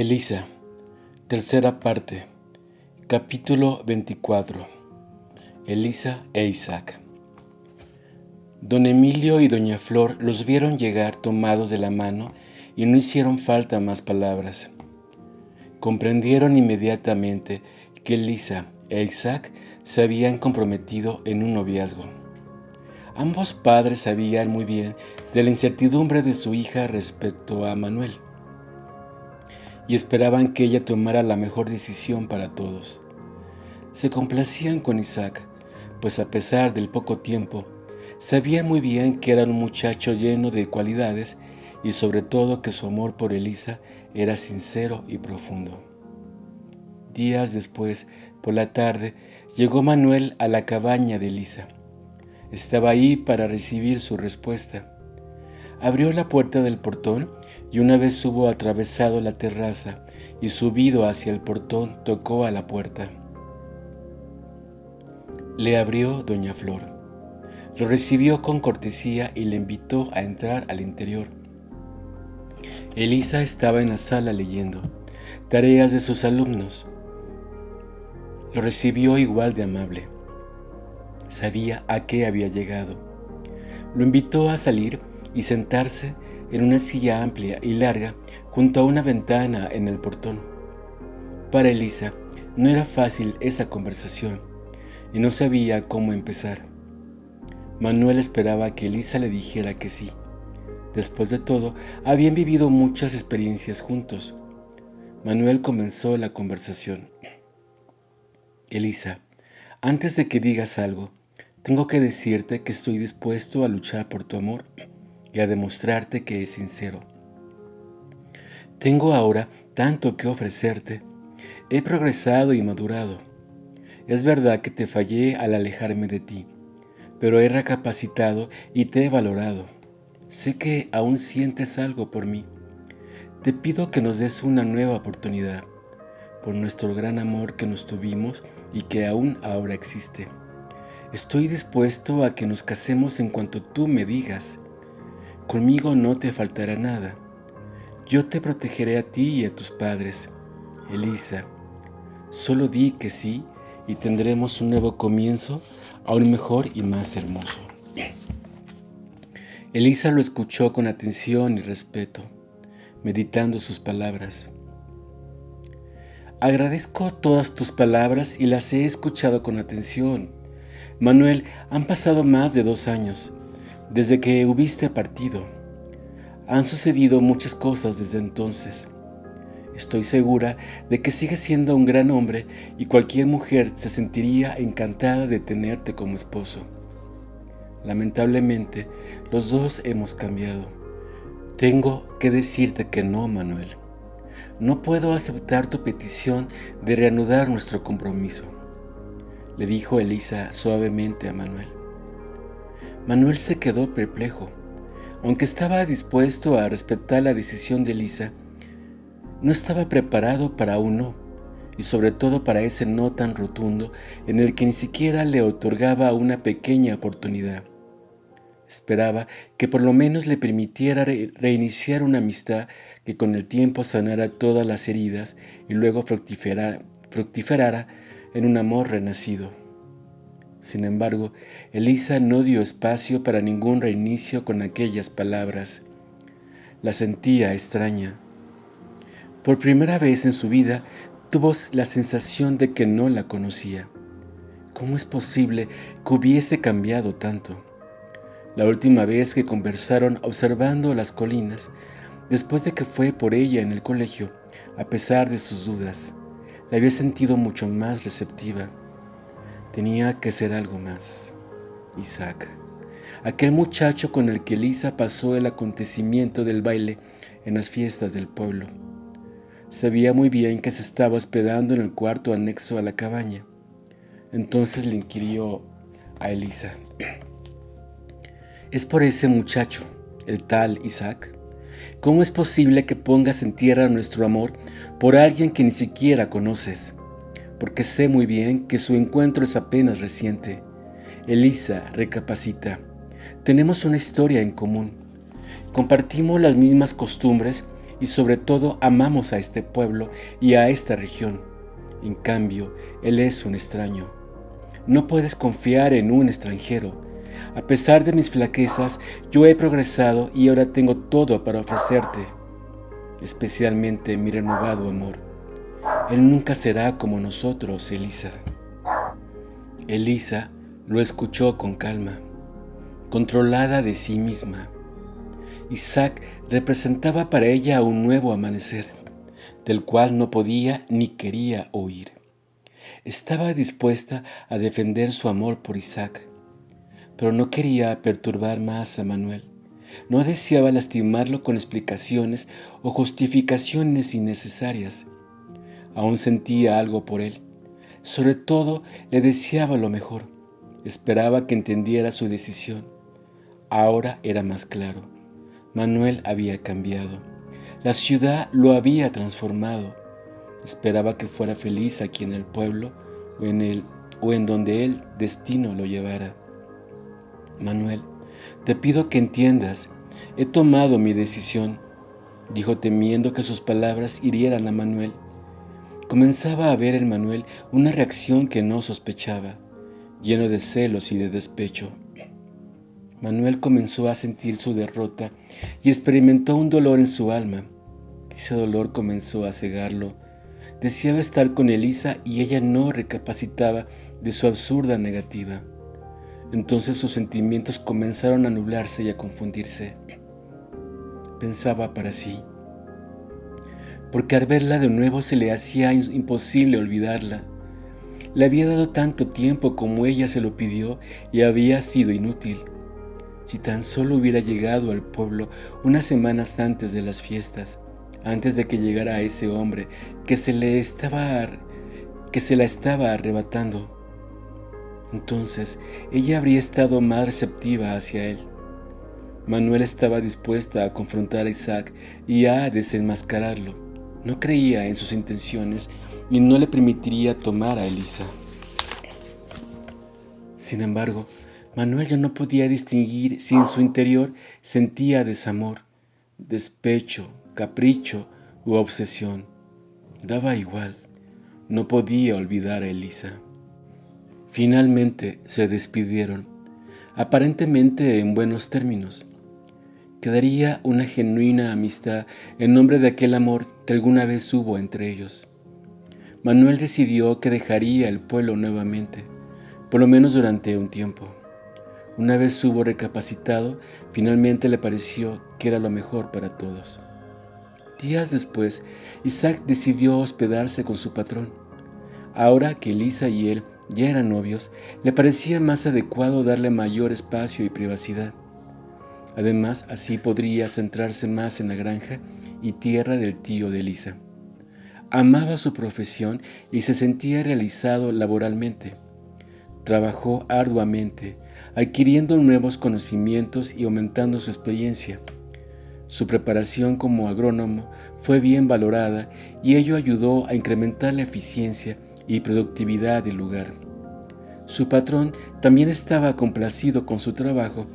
Elisa, tercera parte, capítulo 24. Elisa e Isaac. Don Emilio y doña Flor los vieron llegar tomados de la mano y no hicieron falta más palabras. Comprendieron inmediatamente que Elisa e Isaac se habían comprometido en un noviazgo. Ambos padres sabían muy bien de la incertidumbre de su hija respecto a Manuel y esperaban que ella tomara la mejor decisión para todos. Se complacían con Isaac, pues a pesar del poco tiempo, sabían muy bien que era un muchacho lleno de cualidades y sobre todo que su amor por Elisa era sincero y profundo. Días después, por la tarde, llegó Manuel a la cabaña de Elisa. Estaba ahí para recibir su respuesta. Abrió la puerta del portón y una vez hubo atravesado la terraza y subido hacia el portón, tocó a la puerta. Le abrió doña Flor. Lo recibió con cortesía y le invitó a entrar al interior. Elisa estaba en la sala leyendo tareas de sus alumnos. Lo recibió igual de amable. Sabía a qué había llegado. Lo invitó a salir y sentarse en una silla amplia y larga junto a una ventana en el portón. Para Elisa no era fácil esa conversación y no sabía cómo empezar. Manuel esperaba que Elisa le dijera que sí. Después de todo, habían vivido muchas experiencias juntos. Manuel comenzó la conversación. Elisa, antes de que digas algo, tengo que decirte que estoy dispuesto a luchar por tu amor y a demostrarte que es sincero. Tengo ahora tanto que ofrecerte. He progresado y madurado. Es verdad que te fallé al alejarme de ti, pero he recapacitado y te he valorado. Sé que aún sientes algo por mí. Te pido que nos des una nueva oportunidad por nuestro gran amor que nos tuvimos y que aún ahora existe. Estoy dispuesto a que nos casemos en cuanto tú me digas Conmigo no te faltará nada. Yo te protegeré a ti y a tus padres. Elisa, solo di que sí y tendremos un nuevo comienzo, aún mejor y más hermoso. Elisa lo escuchó con atención y respeto, meditando sus palabras. Agradezco todas tus palabras y las he escuchado con atención. Manuel, han pasado más de dos años desde que hubiste partido. Han sucedido muchas cosas desde entonces. Estoy segura de que sigues siendo un gran hombre y cualquier mujer se sentiría encantada de tenerte como esposo. Lamentablemente, los dos hemos cambiado. Tengo que decirte que no, Manuel. No puedo aceptar tu petición de reanudar nuestro compromiso, le dijo Elisa suavemente a Manuel. Manuel se quedó perplejo. Aunque estaba dispuesto a respetar la decisión de Elisa, no estaba preparado para un no, y sobre todo para ese no tan rotundo en el que ni siquiera le otorgaba una pequeña oportunidad. Esperaba que por lo menos le permitiera reiniciar una amistad que con el tiempo sanara todas las heridas y luego fructiferara en un amor renacido. Sin embargo, Elisa no dio espacio para ningún reinicio con aquellas palabras. La sentía extraña. Por primera vez en su vida tuvo la sensación de que no la conocía. ¿Cómo es posible que hubiese cambiado tanto? La última vez que conversaron observando las colinas, después de que fue por ella en el colegio, a pesar de sus dudas, la había sentido mucho más receptiva. Tenía que ser algo más. Isaac, aquel muchacho con el que Elisa pasó el acontecimiento del baile en las fiestas del pueblo. Sabía muy bien que se estaba hospedando en el cuarto anexo a la cabaña. Entonces le inquirió a Elisa. ¿Es por ese muchacho, el tal Isaac? ¿Cómo es posible que pongas en tierra nuestro amor por alguien que ni siquiera conoces? Porque sé muy bien que su encuentro es apenas reciente. Elisa recapacita. Tenemos una historia en común. Compartimos las mismas costumbres y sobre todo amamos a este pueblo y a esta región. En cambio, Él es un extraño. No puedes confiar en un extranjero. A pesar de mis flaquezas, yo he progresado y ahora tengo todo para ofrecerte, especialmente mi renovado amor. Él nunca será como nosotros, Elisa. Elisa lo escuchó con calma, controlada de sí misma. Isaac representaba para ella un nuevo amanecer, del cual no podía ni quería oír. Estaba dispuesta a defender su amor por Isaac, pero no quería perturbar más a Manuel. No deseaba lastimarlo con explicaciones o justificaciones innecesarias. Aún sentía algo por él. Sobre todo le deseaba lo mejor. Esperaba que entendiera su decisión. Ahora era más claro. Manuel había cambiado. La ciudad lo había transformado. Esperaba que fuera feliz aquí en el pueblo o en, el, o en donde el destino lo llevara. Manuel, te pido que entiendas, he tomado mi decisión, dijo temiendo que sus palabras hirieran a Manuel. Comenzaba a ver en Manuel una reacción que no sospechaba, lleno de celos y de despecho. Manuel comenzó a sentir su derrota y experimentó un dolor en su alma. Ese dolor comenzó a cegarlo. Deseaba estar con Elisa y ella no recapacitaba de su absurda negativa. Entonces sus sentimientos comenzaron a nublarse y a confundirse. Pensaba para sí, porque al verla de nuevo se le hacía imposible olvidarla. Le había dado tanto tiempo como ella se lo pidió y había sido inútil. Si tan solo hubiera llegado al pueblo unas semanas antes de las fiestas, antes de que llegara ese hombre que se le estaba que se la estaba arrebatando. Entonces ella habría estado más receptiva hacia él. Manuel estaba dispuesta a confrontar a Isaac y a desenmascararlo. No creía en sus intenciones y no le permitiría tomar a Elisa. Sin embargo, Manuel ya no podía distinguir si en su interior sentía desamor, despecho, capricho u obsesión. Daba igual, no podía olvidar a Elisa. Finalmente se despidieron, aparentemente en buenos términos. Quedaría una genuina amistad en nombre de aquel amor que alguna vez hubo entre ellos. Manuel decidió que dejaría el pueblo nuevamente, por lo menos durante un tiempo. Una vez hubo recapacitado, finalmente le pareció que era lo mejor para todos. Días después, Isaac decidió hospedarse con su patrón. Ahora que Elisa y él ya eran novios, le parecía más adecuado darle mayor espacio y privacidad. Además, así podría centrarse más en la granja y tierra del tío de Elisa. Amaba su profesión y se sentía realizado laboralmente. Trabajó arduamente, adquiriendo nuevos conocimientos y aumentando su experiencia. Su preparación como agrónomo fue bien valorada y ello ayudó a incrementar la eficiencia y productividad del lugar. Su patrón también estaba complacido con su trabajo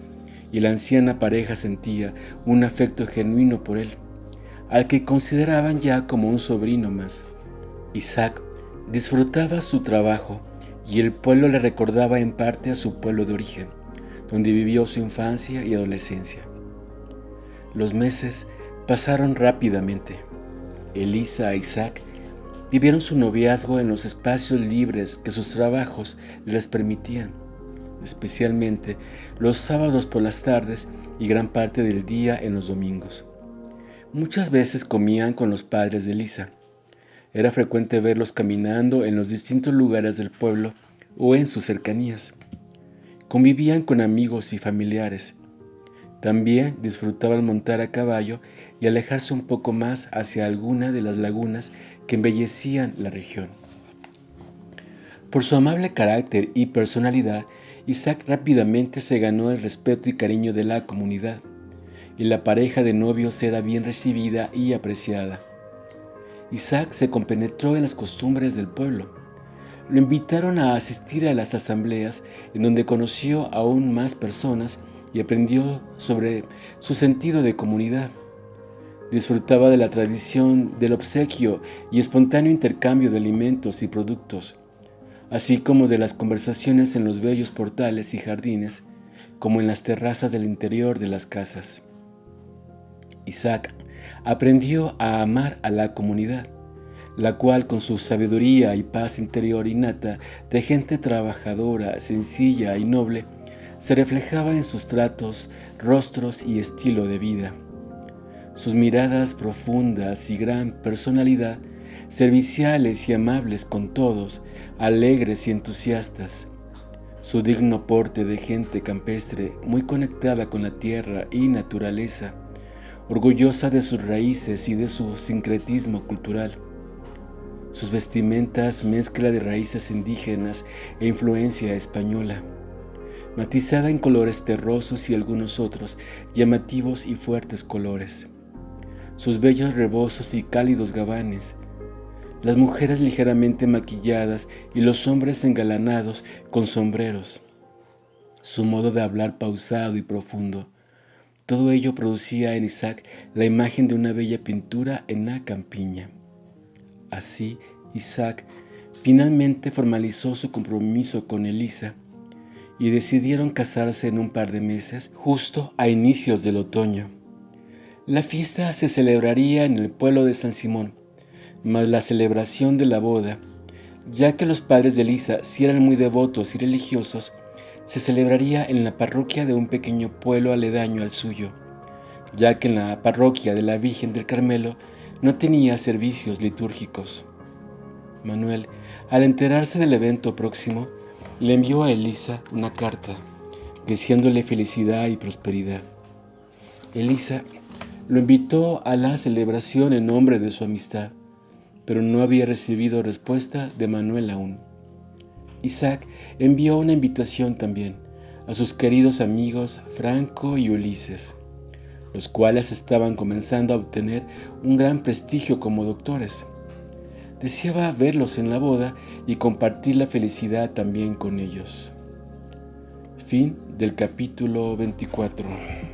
y la anciana pareja sentía un afecto genuino por él, al que consideraban ya como un sobrino más. Isaac disfrutaba su trabajo y el pueblo le recordaba en parte a su pueblo de origen, donde vivió su infancia y adolescencia. Los meses pasaron rápidamente. Elisa e Isaac vivieron su noviazgo en los espacios libres que sus trabajos les permitían, especialmente los sábados por las tardes y gran parte del día en los domingos. Muchas veces comían con los padres de Elisa, era frecuente verlos caminando en los distintos lugares del pueblo o en sus cercanías. Convivían con amigos y familiares. También disfrutaban montar a caballo y alejarse un poco más hacia alguna de las lagunas que embellecían la región. Por su amable carácter y personalidad, Isaac rápidamente se ganó el respeto y cariño de la comunidad, y la pareja de novios era bien recibida y apreciada. Isaac se compenetró en las costumbres del pueblo. Lo invitaron a asistir a las asambleas en donde conoció aún más personas y aprendió sobre su sentido de comunidad. disfrutaba de la tradición del obsequio y espontáneo intercambio de alimentos y productos, así como de las conversaciones en los bellos portales y jardines, como en las terrazas del interior de las casas. Isaac aprendió a amar a la comunidad, la cual con su sabiduría y paz interior innata de gente trabajadora, sencilla y noble, se reflejaba en sus tratos, rostros y estilo de vida. Sus miradas profundas y gran personalidad, serviciales y amables con todos, alegres y entusiastas. Su digno porte de gente campestre, muy conectada con la tierra y naturaleza, orgullosa de sus raíces y de su sincretismo cultural. Sus vestimentas mezcla de raíces indígenas e influencia española, matizada en colores terrosos y algunos otros llamativos y fuertes colores. Sus bellos rebozos y cálidos gabanes, las mujeres ligeramente maquilladas y los hombres engalanados con sombreros. Su modo de hablar pausado y profundo, todo ello producía en Isaac la imagen de una bella pintura en la campiña. Así, Isaac finalmente formalizó su compromiso con Elisa y decidieron casarse en un par de meses, justo a inicios del otoño. La fiesta se celebraría en el pueblo de San Simón, mas la celebración de la boda, ya que los padres de Elisa si eran muy devotos y religiosos, se celebraría en la parroquia de un pequeño pueblo aledaño al suyo, ya que en la parroquia de la Virgen del Carmelo no tenía servicios litúrgicos. Manuel, al enterarse del evento próximo, le envió a Elisa una carta, deseándole felicidad y prosperidad. Elisa lo invitó a la celebración en nombre de su amistad, pero no había recibido respuesta de Manuel aún. Isaac envió una invitación también a sus queridos amigos Franco y Ulises, los cuales estaban comenzando a obtener un gran prestigio como doctores. Deseaba verlos en la boda y compartir la felicidad también con ellos. Fin del capítulo 24.